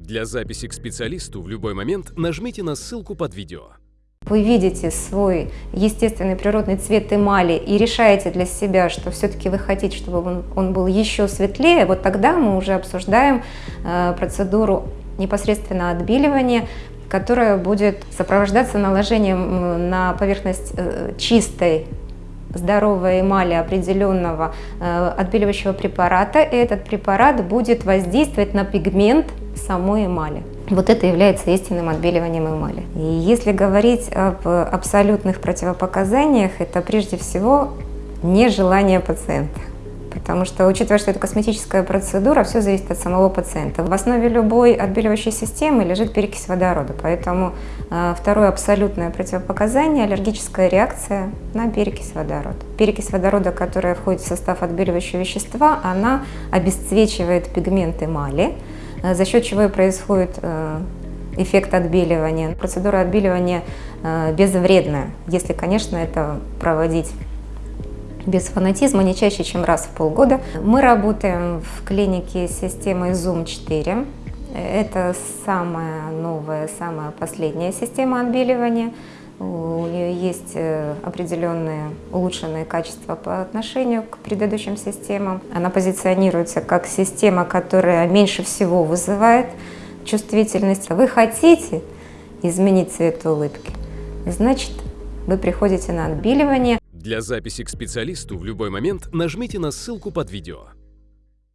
Для записи к специалисту в любой момент нажмите на ссылку под видео. Вы видите свой естественный природный цвет эмали и решаете для себя, что все-таки вы хотите, чтобы он, он был еще светлее, вот тогда мы уже обсуждаем э, процедуру непосредственно отбеливания, которая будет сопровождаться наложением на поверхность э, чистой здоровой эмали определенного э, отбеливающего препарата, и этот препарат будет воздействовать на пигмент самой эмали. Вот это является истинным отбеливанием эмали. И если говорить об абсолютных противопоказаниях, это прежде всего нежелание пациента. Потому что, учитывая, что это косметическая процедура, все зависит от самого пациента. В основе любой отбеливающей системы лежит перекись водорода. Поэтому э, второе абсолютное противопоказание – аллергическая реакция на перекись водорода. Перекись водорода, которая входит в состав отбеливающего вещества, она обесцвечивает пигмент эмали, за счет чего и происходит э, эффект отбеливания. Процедура отбеливания э, безвредная, если, конечно, это проводить без фанатизма, не чаще, чем раз в полгода. Мы работаем в клинике с системой Zoom 4. Это самая новая, самая последняя система отбеливания. У нее есть э, определенные улучшенные качества по отношению к предыдущим системам. Она позиционируется как система, которая меньше всего вызывает чувствительность. Вы хотите изменить цвет улыбки, значит, вы приходите на отбеливание. Для записи к специалисту в любой момент нажмите на ссылку под видео.